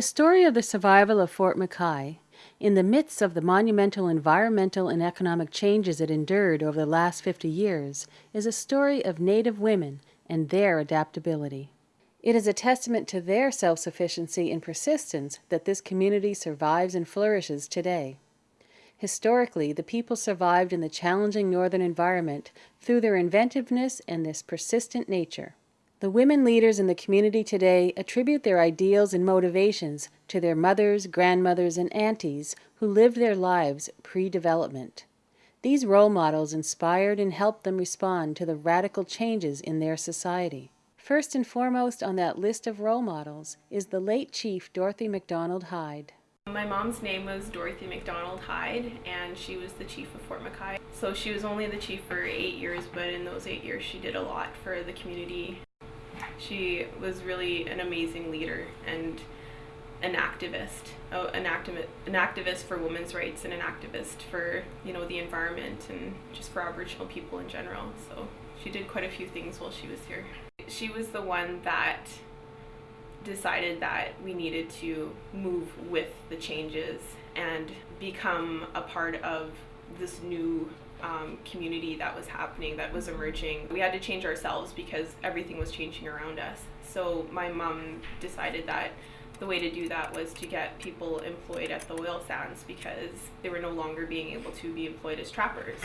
The story of the survival of Fort McKay, in the midst of the monumental environmental and economic changes it endured over the last 50 years, is a story of Native women and their adaptability. It is a testament to their self sufficiency and persistence that this community survives and flourishes today. Historically, the people survived in the challenging northern environment through their inventiveness and this persistent nature. The women leaders in the community today attribute their ideals and motivations to their mothers, grandmothers, and aunties who lived their lives pre development. These role models inspired and helped them respond to the radical changes in their society. First and foremost on that list of role models is the late Chief Dorothy MacDonald Hyde. My mom's name was Dorothy MacDonald Hyde, and she was the chief of Fort McKay. So she was only the chief for eight years, but in those eight years, she did a lot for the community she was really an amazing leader and an activist, oh, an activist, an activist for women's rights and an activist for you know the environment and just for Aboriginal people in general. So she did quite a few things while she was here. She was the one that decided that we needed to move with the changes and become a part of this new um, community that was happening, that was emerging. We had to change ourselves because everything was changing around us. So my mom decided that the way to do that was to get people employed at the oil sands because they were no longer being able to be employed as trappers.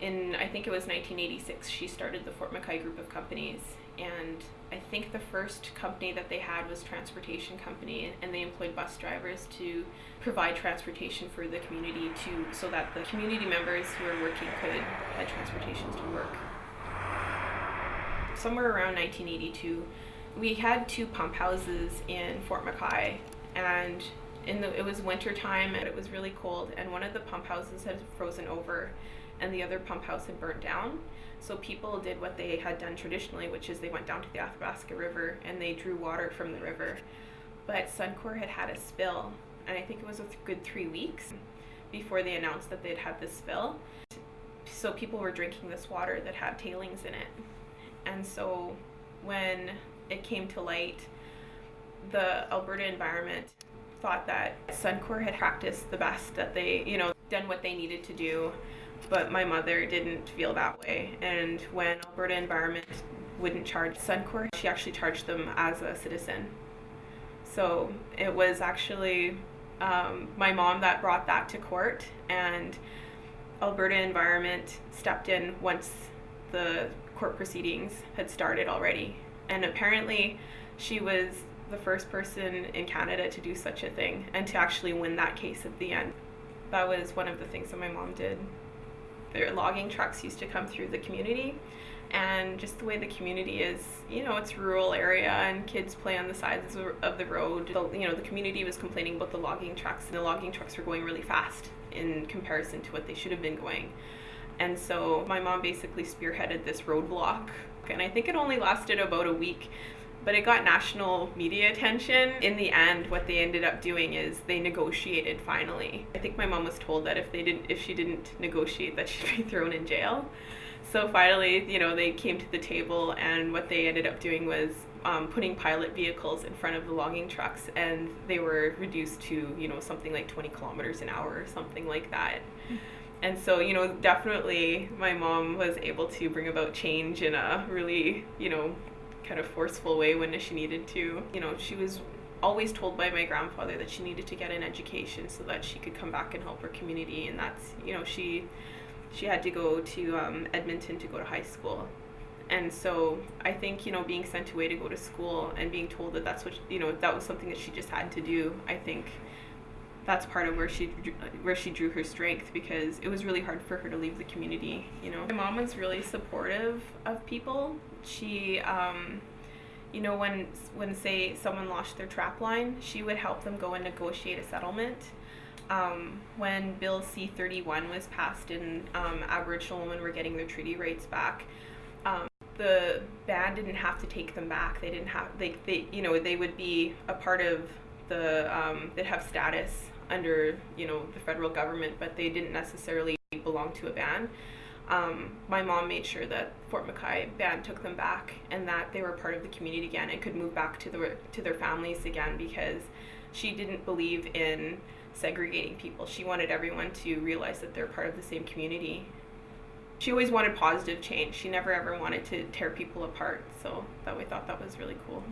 In, I think it was 1986, she started the Fort McKay group of companies and I think the first company that they had was Transportation Company, and they employed bus drivers to provide transportation for the community to so that the community members who were working could have transportation to work. Somewhere around 1982, we had two pump houses in Fort McKay, and in the it was winter time and it was really cold, and one of the pump houses had frozen over, and the other pump house had burnt down. So people did what they had done traditionally, which is they went down to the Athabasca River and they drew water from the river. But Suncor had had a spill, and I think it was a good three weeks before they announced that they'd had this spill. So people were drinking this water that had tailings in it. And so when it came to light, the Alberta environment thought that Suncor had practiced the best that they, you know, done what they needed to do but my mother didn't feel that way. And when Alberta Environment wouldn't charge Suncor, she actually charged them as a citizen. So it was actually um, my mom that brought that to court, and Alberta Environment stepped in once the court proceedings had started already. And apparently, she was the first person in Canada to do such a thing and to actually win that case at the end. That was one of the things that my mom did their logging trucks used to come through the community. And just the way the community is you know it's rural area and kids play on the sides of the road. You know the community was complaining about the logging trucks and the logging trucks were going really fast in comparison to what they should have been going. And so my mom basically spearheaded this roadblock. And i think it only lasted about a week but it got national media attention. In the end, what they ended up doing is they negotiated finally. I think my mom was told that if they didn't, if she didn't negotiate, that she'd be thrown in jail. So finally, you know, they came to the table, and what they ended up doing was um, putting pilot vehicles in front of the logging trucks, and they were reduced to, you know, something like 20 kilometers an hour or something like that. And so, you know, definitely my mom was able to bring about change in a really, you know, kind of forceful way when she needed to. You know, she was always told by my grandfather that she needed to get an education so that she could come back and help her community and that's you know she she had to go to um, edmonton to go to high school and so i think you know being sent away to go to school and being told that that's what you know that was something that she just had to do i think that's part of where she where she drew her strength because it was really hard for her to leave the community you know? My mom was really supportive of people. She um, you know when when say someone lost their trap line she would help them go and negotiate a settlement. Um, when bill c-31 was passed and um, aboriginal women were getting their treaty rights back um, the band didn't have to take them back. They didn't have they, they you know they would be a part of the um, they'd have status under you know the federal government, but they didn't necessarily belong to a band. um, my mom made sure that Fort McKay band took them back and that they were part of the community again and could move back to the to their families again because she didn't believe in segregating people. She wanted everyone to realize that they're part of the same community. She always wanted positive change. She never ever wanted to tear people apart. So that we thought that was really cool.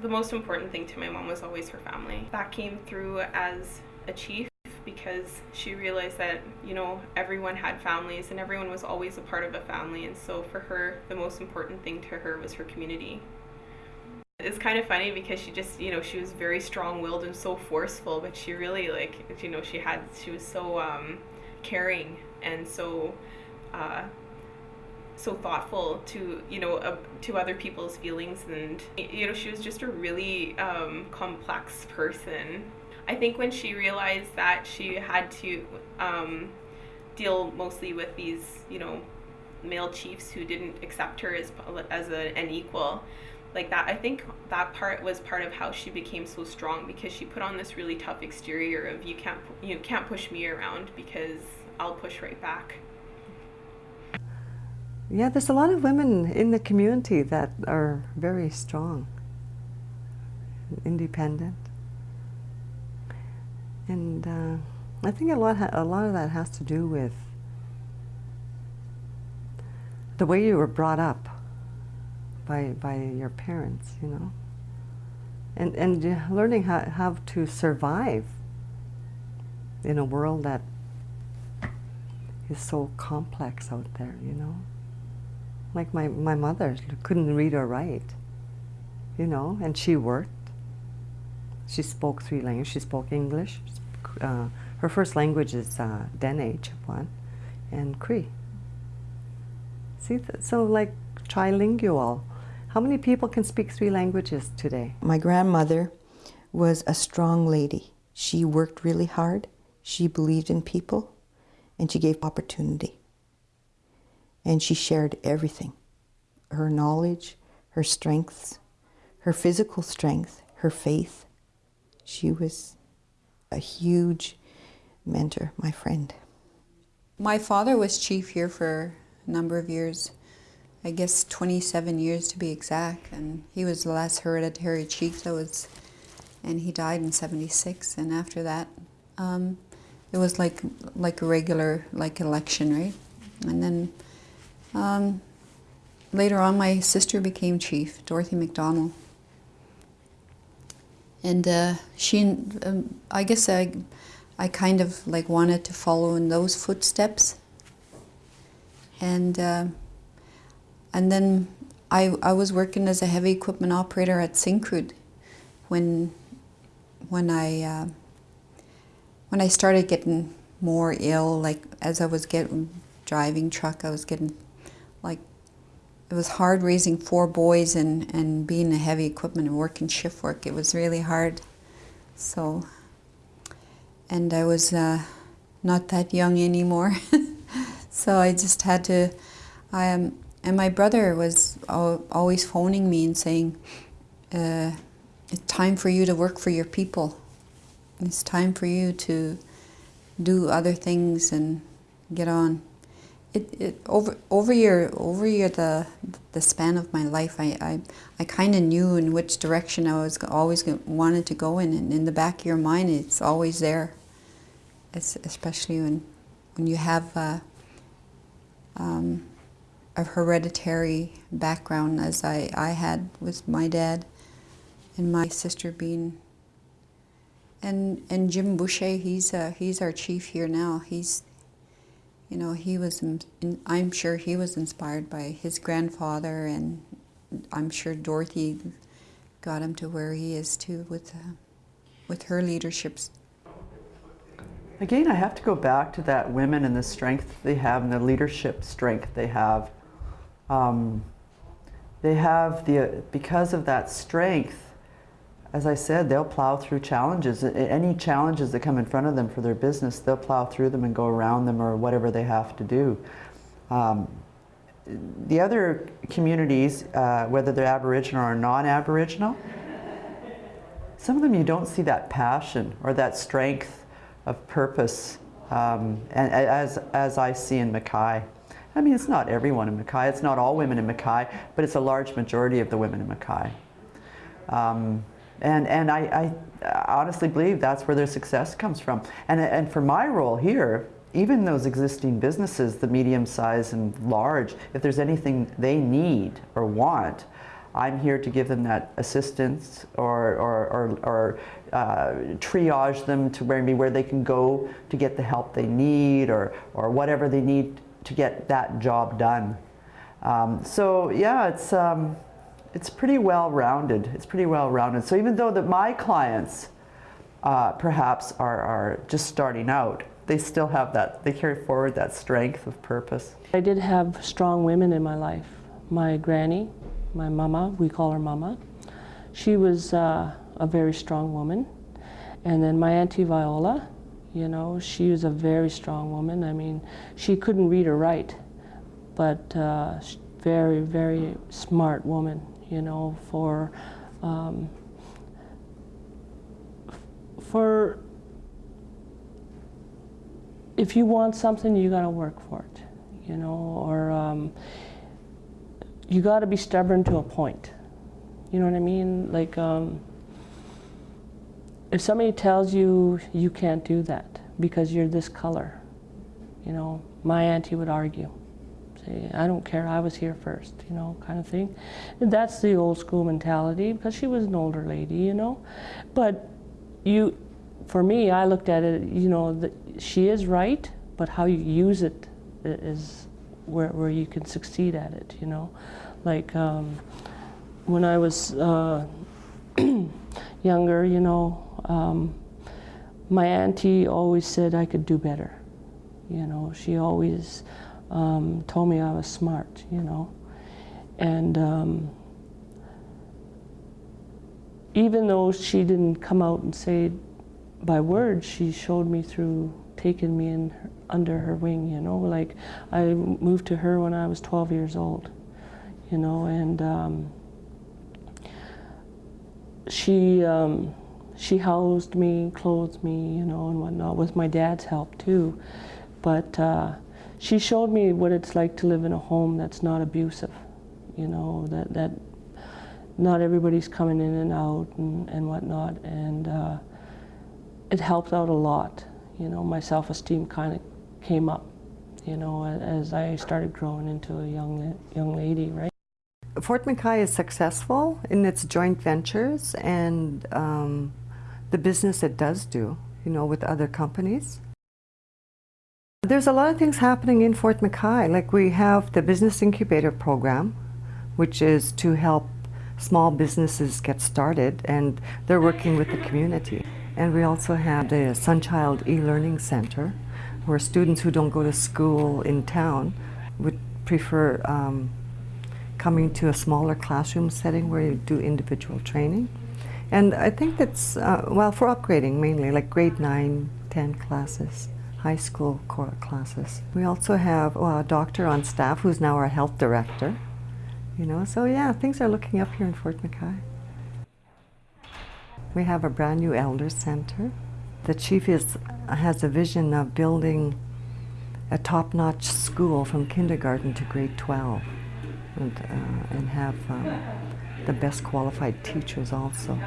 The most important thing to my mom was always her family. That came through as a chief because she realized that you know everyone had families and everyone was always a part of a family. And so for her the most important thing to her was her community. It's kind of funny because she just you know she was very strong-willed and so forceful but she really like you know she had she was so um, caring. And so uh, so thoughtful to you know uh, to other people's feelings and you know she was just a really um, complex person I think when she realized that she had to um, deal mostly with these, you know, male chiefs who didn't accept her as as a, an equal, like that. I think that part was part of how she became so strong because she put on this really tough exterior of you can't you can't push me around because I'll push right back. Yeah, there's a lot of women in the community that are very strong, independent. And uh, I think a lot, a lot of that has to do with the way you were brought up by, by your parents, you know, and, and learning how, how to survive in a world that is so complex out there, you know. Like my, my mother couldn't read or write, you know, and she worked. She spoke three languages. She spoke English, uh, her first language is uh, Dene, Chipewyan, and Cree. See, so like trilingual. How many people can speak three languages today? My grandmother was a strong lady. She worked really hard. She believed in people, and she gave opportunity. And she shared everything her knowledge, her strengths, her physical strength, her faith. She was a huge mentor, my friend. My father was chief here for a number of years, I guess 27 years to be exact, and he was the last hereditary chief that was, and he died in 76, and after that, um, it was like, like a regular, like election, right? And then um, later on, my sister became chief, Dorothy McDonald and uh, she, um, I guess I, I kind of like wanted to follow in those footsteps. And uh, and then I I was working as a heavy equipment operator at Syncrude when when I uh, when I started getting more ill. Like as I was getting driving truck, I was getting it was hard raising four boys and, and being a heavy equipment and working shift work. It was really hard. So, and I was uh, not that young anymore. so I just had to, I, um, and my brother was always phoning me and saying, uh, it's time for you to work for your people. It's time for you to do other things and get on it, it over over your over your the the span of my life, I I, I kind of knew in which direction I was always wanted to go in, and in the back of your mind, it's always there. It's especially when when you have a, um, a hereditary background, as I I had with my dad, and my sister being. And and Jim Boucher, he's uh, he's our chief here now. He's you know, he was, I'm sure he was inspired by his grandfather, and I'm sure Dorothy got him to where he is too with, uh, with her leaderships. Again, I have to go back to that women and the strength they have and the leadership strength they have. Um, they have the, because of that strength, as I said, they'll plow through challenges. Any challenges that come in front of them for their business, they'll plow through them and go around them or whatever they have to do. Um, the other communities, uh, whether they're Aboriginal or non-Aboriginal, some of them you don't see that passion or that strength of purpose um, and, as, as I see in McKay. I mean, it's not everyone in McKay, it's not all women in McKay, but it's a large majority of the women in McKay. Um, and and I, I honestly believe that's where their success comes from. And, and for my role here, even those existing businesses, the medium size and large, if there's anything they need or want, I'm here to give them that assistance or, or, or, or uh, triage them to maybe where they can go to get the help they need or, or whatever they need to get that job done. Um, so yeah, it's, um, it's pretty well rounded. It's pretty well rounded. So even though that my clients uh, perhaps are, are just starting out, they still have that, they carry forward that strength of purpose. I did have strong women in my life. My granny, my mama, we call her mama, she was uh, a very strong woman. And then my auntie Viola, you know, she was a very strong woman. I mean, she couldn't read or write, but uh, very, very smart woman, you know, for um, for if you want something, you got to work for it, you know, or um, you got to be stubborn to a point. You know what I mean? Like, um, if somebody tells you you can't do that because you're this color, you know, my auntie would argue. I don't care, I was here first, you know, kind of thing. And that's the old school mentality because she was an older lady, you know. But you, for me, I looked at it, you know, the, she is right, but how you use it is where, where you can succeed at it, you know. Like um, when I was uh, younger, you know, um, my auntie always said I could do better. You know, she always um, told me I was smart, you know. And um, even though she didn't come out and say by words, she showed me through taking me in her, under her wing, you know. Like I moved to her when I was 12 years old, you know, and um, she um, she housed me, clothed me, you know, and whatnot, with my dad's help too. But uh, she showed me what it's like to live in a home that's not abusive, you know, that, that not everybody's coming in and out and, and whatnot. And uh, it helped out a lot. You know, my self-esteem kind of came up, you know, as I started growing into a young, young lady, right? Fort McKay is successful in its joint ventures and um, the business it does do, you know, with other companies. There's a lot of things happening in Fort McKay. Like we have the Business Incubator Program, which is to help small businesses get started, and they're working with the community. And we also have the Sunchild e-learning center, where students who don't go to school in town would prefer um, coming to a smaller classroom setting where you do individual training. And I think that's, uh, well, for upgrading mainly, like grade 9, 10 classes, high school classes. We also have well, a doctor on staff who's now our health director. You know, so yeah, things are looking up here in Fort McKay. We have a brand new elder center. The chief is, has a vision of building a top-notch school from kindergarten to grade 12 and, uh, and have um, the best qualified teachers also.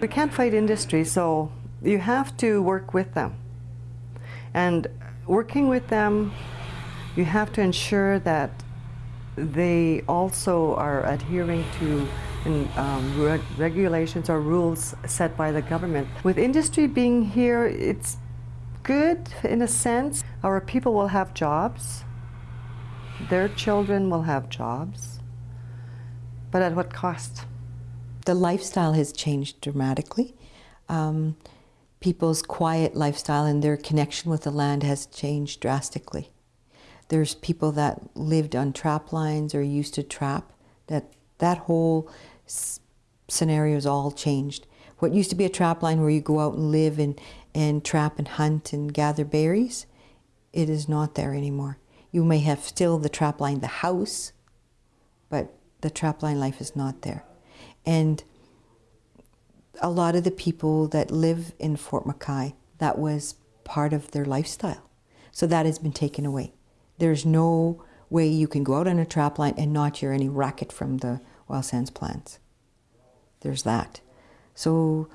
We can't fight industry, so you have to work with them. And working with them, you have to ensure that they also are adhering to um, reg regulations or rules set by the government. With industry being here, it's good in a sense. Our people will have jobs. Their children will have jobs. But at what cost? The lifestyle has changed dramatically. Um, people's quiet lifestyle and their connection with the land has changed drastically. There's people that lived on trap lines or used to trap. That that whole scenario is all changed. What used to be a trap line where you go out and live and, and trap and hunt and gather berries, it is not there anymore. You may have still the trap line, the house, but the trapline life is not there. And a lot of the people that live in Fort McKay, that was part of their lifestyle. So that has been taken away. There's no way you can go out on a trap line and not hear any racket from the oil sands plants. There's that. So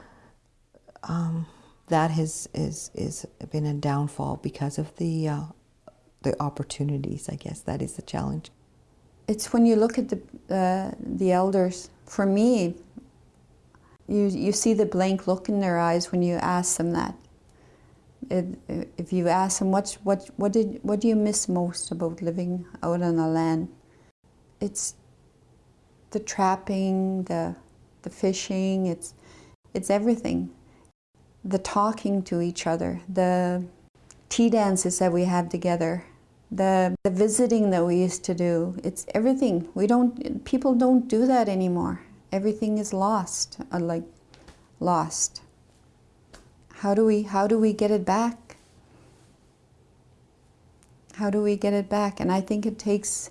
um, that has is is been a downfall because of the uh, the opportunities. I guess that is the challenge. It's when you look at the uh, the elders. For me, you you see the blank look in their eyes when you ask them that. It, if you ask them what what what did what do you miss most about living out on the land, it's the trapping, the the fishing. It's it's everything. The talking to each other, the tea dances that we had together, the, the visiting that we used to do. It's everything. We don't. People don't do that anymore. Everything is lost. Uh, like lost. How do we how do we get it back? How do we get it back? And I think it takes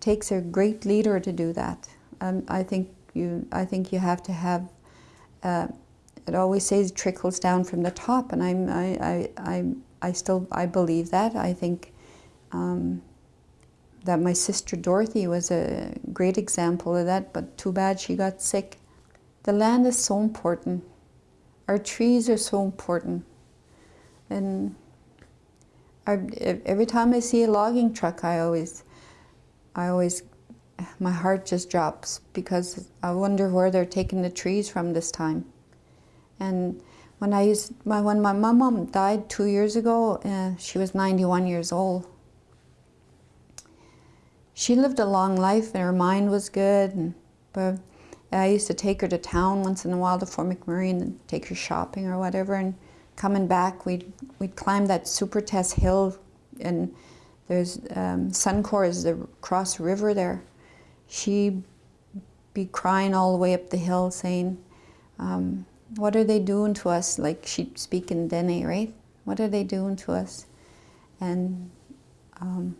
takes a great leader to do that. Um, I think you I think you have to have. Uh, it always says trickles down from the top, and I'm I I I, I still I believe that. I think. Um, that my sister Dorothy was a great example of that, but too bad she got sick. The land is so important. Our trees are so important. And I, every time I see a logging truck, I always, I always, my heart just drops because I wonder where they're taking the trees from this time. And when I used, my, when my mom died two years ago, uh, she was 91 years old. She lived a long life and her mind was good, and, but I used to take her to town once in a while to Fort McMurray and take her shopping or whatever. And coming back, we'd, we'd climb that Supertest hill and there's um, Suncor is the cross river there. She'd be crying all the way up the hill saying, um, what are they doing to us? Like she'd speak in Dene, right? What are they doing to us? And um,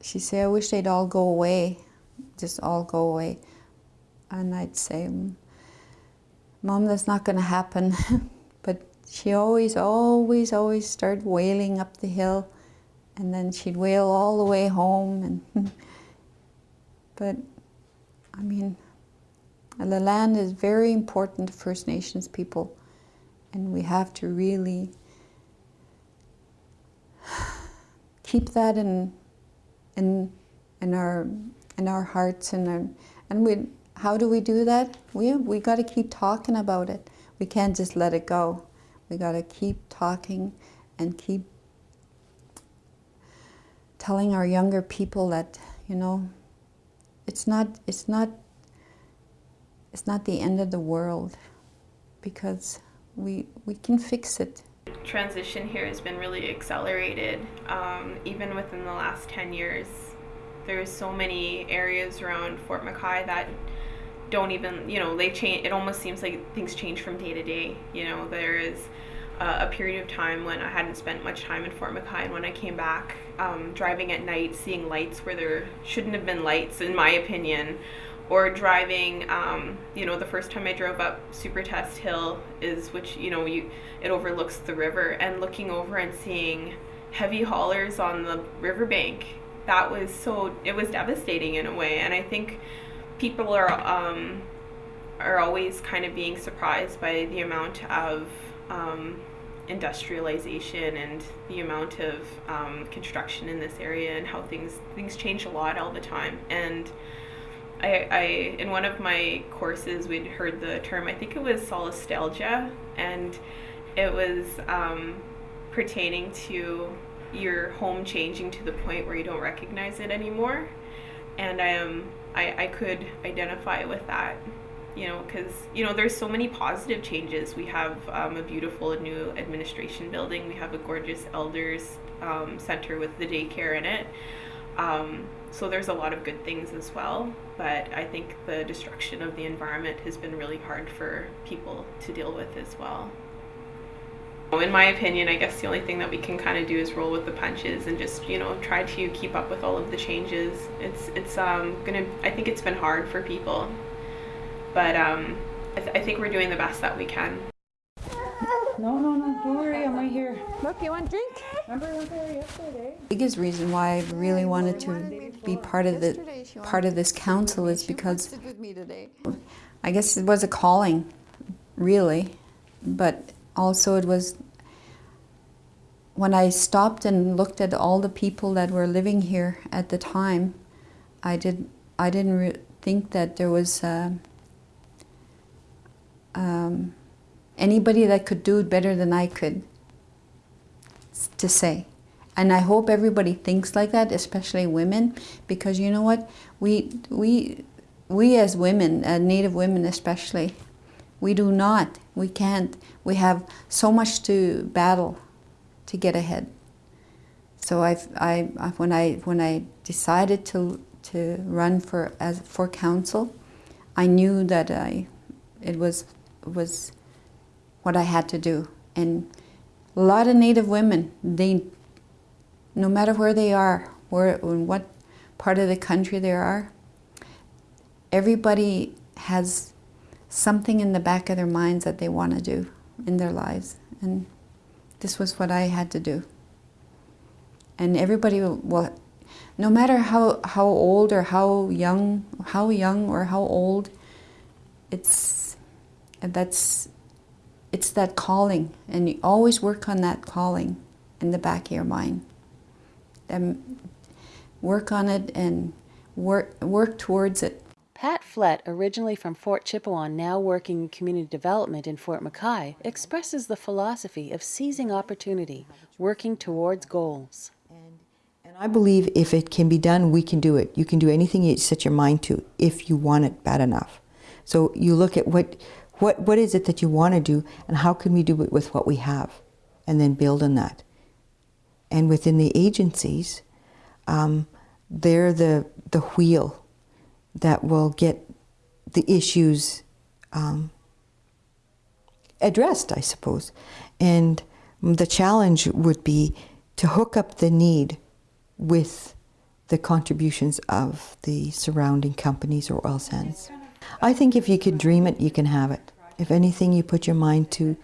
she said, I wish they'd all go away, just all go away. And I'd say, mm, Mom, that's not going to happen. but she always, always, always started wailing up the hill. And then she'd wail all the way home. And but, I mean, the land is very important to First Nations people. And we have to really keep that in, in, in, our, in our hearts and, our, and we, how do we do that? We, we got to keep talking about it. We can't just let it go. We got to keep talking and keep telling our younger people that, you know, it's not, it's not, it's not the end of the world because we, we can fix it. Transition here has been really accelerated, um, even within the last 10 years. There's so many areas around Fort McKay that don't even you know they change it almost seems like things change from day to day you know there is uh, a period of time when I hadn't spent much time in Fort McKay and when I came back um, driving at night seeing lights where there shouldn't have been lights in my opinion or driving um, you know the first time I drove up super test Hill is which you know you it overlooks the river and looking over and seeing heavy haulers on the riverbank that was so it was devastating in a way and I think people are um, are always kind of being surprised by the amount of um, industrialization and the amount of um, construction in this area and how things things change a lot all the time and I, I in one of my courses we'd heard the term I think it was solastalgia and it was um, pertaining to your home changing to the point where you don't recognize it anymore. And I am I, I could identify with that you know because you know there's so many positive changes. We have um, a beautiful new administration building. We have a gorgeous elders um, center with the daycare in it um, so there's a lot of good things as well but i think the destruction of the environment has been really hard for people to deal with as well in my opinion, I guess the only thing that we can kind of do is roll with the punches and just, you know, try to keep up with all of the changes. It's, it's um, gonna, I think it's been hard for people, but um, I, th I think we're doing the best that we can. No, no, no, don't worry, I'm right here. Look, you want a drink? Biggest reason why I really wanted to be part of the part of this council is because I guess it was a calling, really, but also it was when I stopped and looked at all the people that were living here at the time. I did I didn't think that there was uh, um, anybody that could do it better than I could to say. And I hope everybody thinks like that, especially women, because you know what? We, we, we as women, uh, Native women especially, we do not, we can't. We have so much to battle to get ahead. So I've, I, when I, when I decided to, to run for, as, for council, I knew that I, it was, was what I had to do. And a lot of Native women, they, no matter where they are, where, what part of the country they are, everybody has something in the back of their minds that they want to do in their lives. And this was what I had to do. And everybody will no matter how, how old or how young, how young or how old, it's, that's, it's that calling. And you always work on that calling in the back of your mind. And work on it and work, work towards it. Pat Flett, originally from Fort Chipewyan, now working in community development in Fort McKay, expresses the philosophy of seizing opportunity, working towards goals. And I believe if it can be done, we can do it. You can do anything you set your mind to if you want it bad enough. So you look at what, what, what is it that you want to do and how can we do it with what we have and then build on that. And within the agencies, um, they're the, the wheel that will get the issues um, addressed, I suppose. And the challenge would be to hook up the need with the contributions of the surrounding companies or oil sands. I think if you could dream it, you can have it. If anything you put your mind to,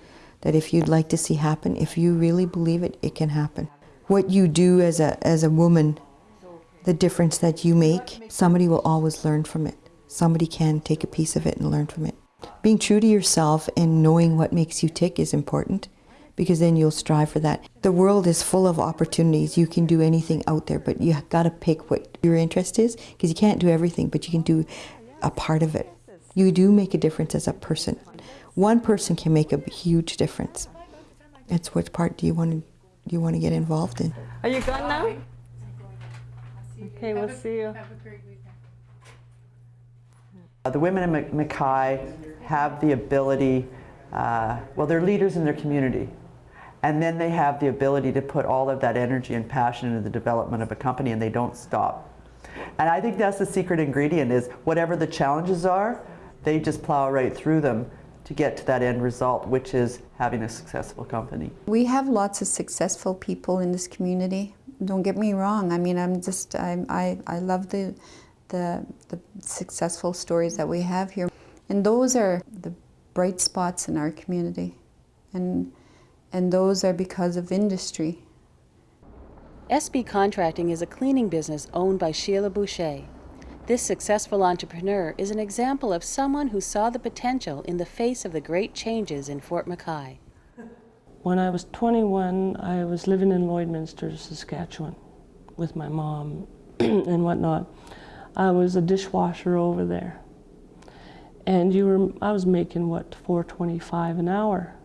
that if you'd like to see happen, if you really believe it, it can happen. What you do as a, as a woman, the difference that you make, somebody will always learn from it. Somebody can take a piece of it and learn from it. Being true to yourself and knowing what makes you tick is important because then you'll strive for that. The world is full of opportunities. You can do anything out there, but you got to pick what your interest is because you can't do everything, but you can do a part of it. You do make a difference as a person. One person can make a huge difference. It's which part do you want to do you want to get involved in? Are you gone now? Okay, we'll see you. Uh, The women in Mac- McKay have the ability, uh, well, they're leaders in their community. And then they have the ability to put all of that energy and passion into the development of a company and they don't stop. And I think that's the secret ingredient is whatever the challenges are, they just plow right through them to get to that end result, which is having a successful company. We have lots of successful people in this community. Don't get me wrong. I mean, I'm just I'm, I I love the the the successful stories that we have here, and those are the bright spots in our community, and and those are because of industry. SB Contracting is a cleaning business owned by Sheila Boucher. This successful entrepreneur is an example of someone who saw the potential in the face of the great changes in Fort McKay. When I was 21, I was living in Lloydminster, Saskatchewan, with my mom and whatnot. I was a dishwasher over there, and you were I was making what 4.25 an hour,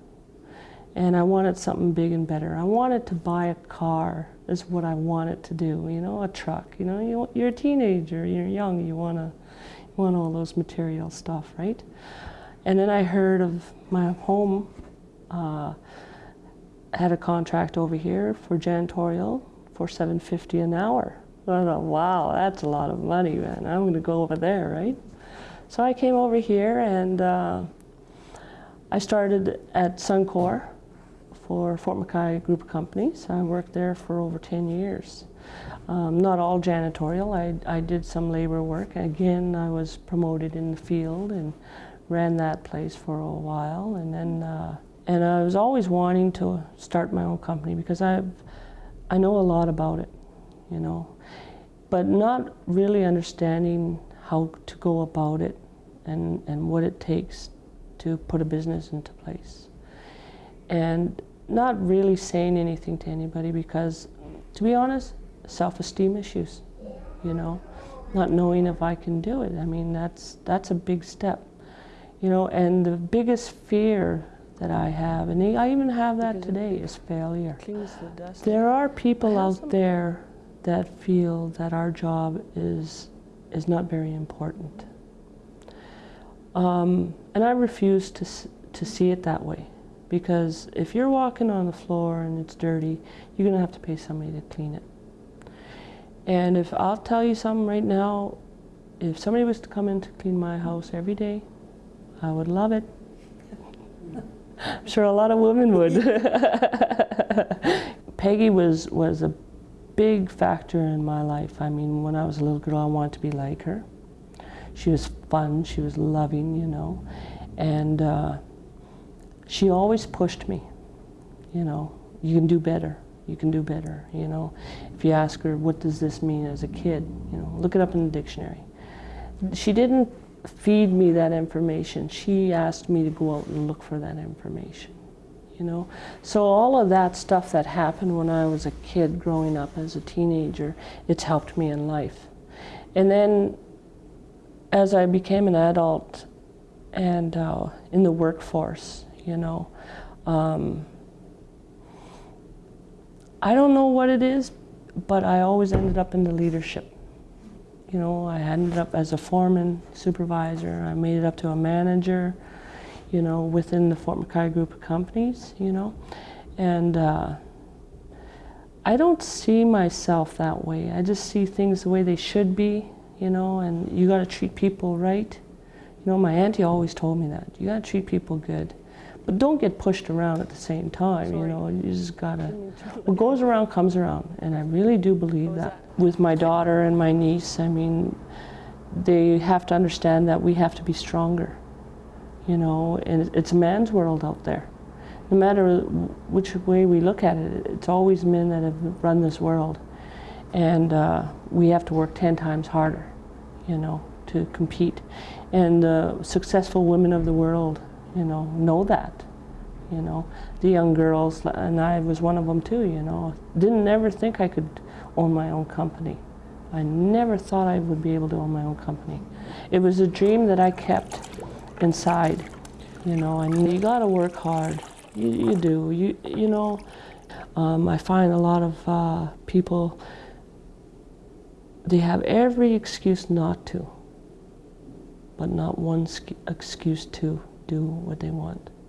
and I wanted something big and better. I wanted to buy a car. Is what I wanted to do. You know, a truck. You know, you, you're a teenager. You're young. You wanna you want all those material stuff, right? And then I heard of my home. Uh, had a contract over here for janitorial for 750 an hour. I thought, wow, that's a lot of money, man. I'm going to go over there, right? So I came over here and uh, I started at Suncor for Fort McKay Group of Companies. I worked there for over 10 years. Um, not all janitorial. I, I did some labor work. Again, I was promoted in the field and ran that place for a while. And then, uh, and I was always wanting to start my own company because I've I know a lot about it, you know, but not really understanding how to go about it and, and what it takes to put a business into place. And not really saying anything to anybody because, to be honest, self-esteem issues, you know, not knowing if I can do it. I mean, that's, that's a big step, you know, and the biggest fear that I have, and I even have that today, is failure. There are people out there that feel that our job is, is not very important. Um, and I refuse to, to see it that way. Because if you're walking on the floor and it's dirty, you're going to have to pay somebody to clean it. And if I'll tell you something right now, if somebody was to come in to clean my house every day, I would love it. I'm sure a lot of women would. Peggy was, was a big factor in my life. I mean, when I was a little girl, I wanted to be like her. She was fun, she was loving, you know, and uh, she always pushed me, you know, you can do better, you can do better, you know. If you ask her, what does this mean as a kid, you know, look it up in the dictionary. She didn't feed me that information. She asked me to go out and look for that information, you know. So all of that stuff that happened when I was a kid growing up as a teenager, it's helped me in life. And then as I became an adult and uh, in the workforce, you know, um, I don't know what it is, but I always ended up in the leadership. You know, I ended up as a foreman, supervisor, I made it up to a manager, you know, within the Fort McKay group of companies, you know, and uh, I don't see myself that way. I just see things the way they should be, you know, and you got to treat people right. You know, my auntie always told me that. You got to treat people good. But don't get pushed around at the same time, you know. You just got to, what goes around comes around. And I really do believe that. With my daughter and my niece, I mean, they have to understand that we have to be stronger, you know, and it's a man's world out there. No matter which way we look at it, it's always men that have run this world. And uh, we have to work 10 times harder you know, to compete. And the successful women of the world, you know, know that. You know, the young girls, and I was one of them too, you know, didn't ever think I could own my own company. I never thought I would be able to own my own company. It was a dream that I kept inside, you know, and you gotta work hard. You, you do, you, you know. Um, I find a lot of uh, people they have every excuse not to, but not one excuse to do what they want.